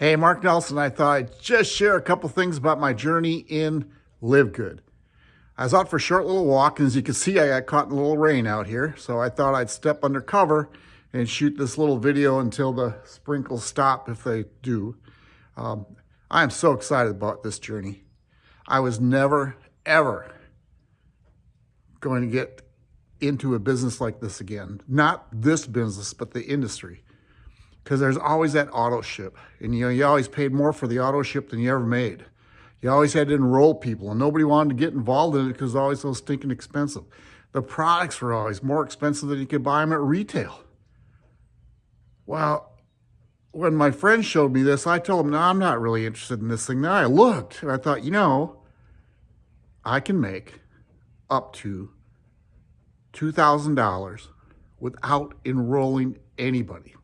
Hey, Mark Nelson. I thought I'd just share a couple things about my journey in LiveGood. I was out for a short little walk, and as you can see, I got caught in a little rain out here. So I thought I'd step under cover and shoot this little video until the sprinkles stop if they do. Um, I am so excited about this journey. I was never, ever going to get into a business like this again. Not this business, but the industry because there's always that auto ship. And you know, you always paid more for the auto ship than you ever made. You always had to enroll people and nobody wanted to get involved in it because it's always so stinking expensive. The products were always more expensive than you could buy them at retail. Well, when my friend showed me this, I told him, no, I'm not really interested in this thing. Then I looked and I thought, you know, I can make up to $2,000 without enrolling anybody.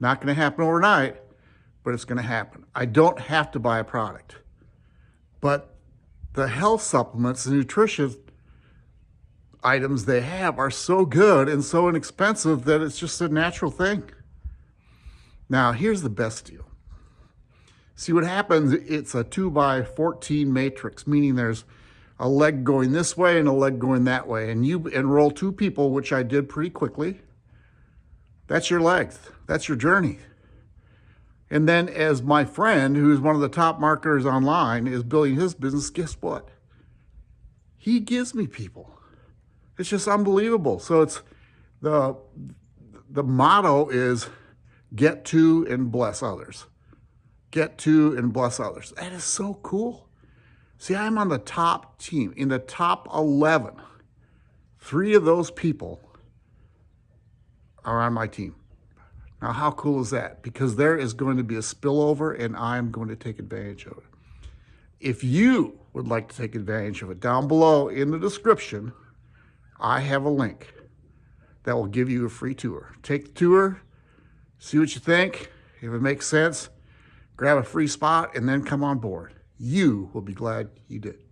Not going to happen overnight, but it's going to happen. I don't have to buy a product. But the health supplements and nutrition items they have are so good and so inexpensive that it's just a natural thing. Now, here's the best deal. See what happens, it's a 2 by 14 matrix, meaning there's a leg going this way and a leg going that way. And you enroll two people, which I did pretty quickly. That's your legs. That's your journey. And then as my friend, who's one of the top marketers online, is building his business, guess what? He gives me people. It's just unbelievable. So it's the the motto is get two and bless others. Get two and bless others. That is so cool. See, I'm on the top team, in the top 11. Three of those people are on my team. Now, how cool is that? Because there is going to be a spillover and I'm going to take advantage of it. If you would like to take advantage of it, down below in the description, I have a link that will give you a free tour. Take the tour, see what you think. If it makes sense, grab a free spot and then come on board. You will be glad you did.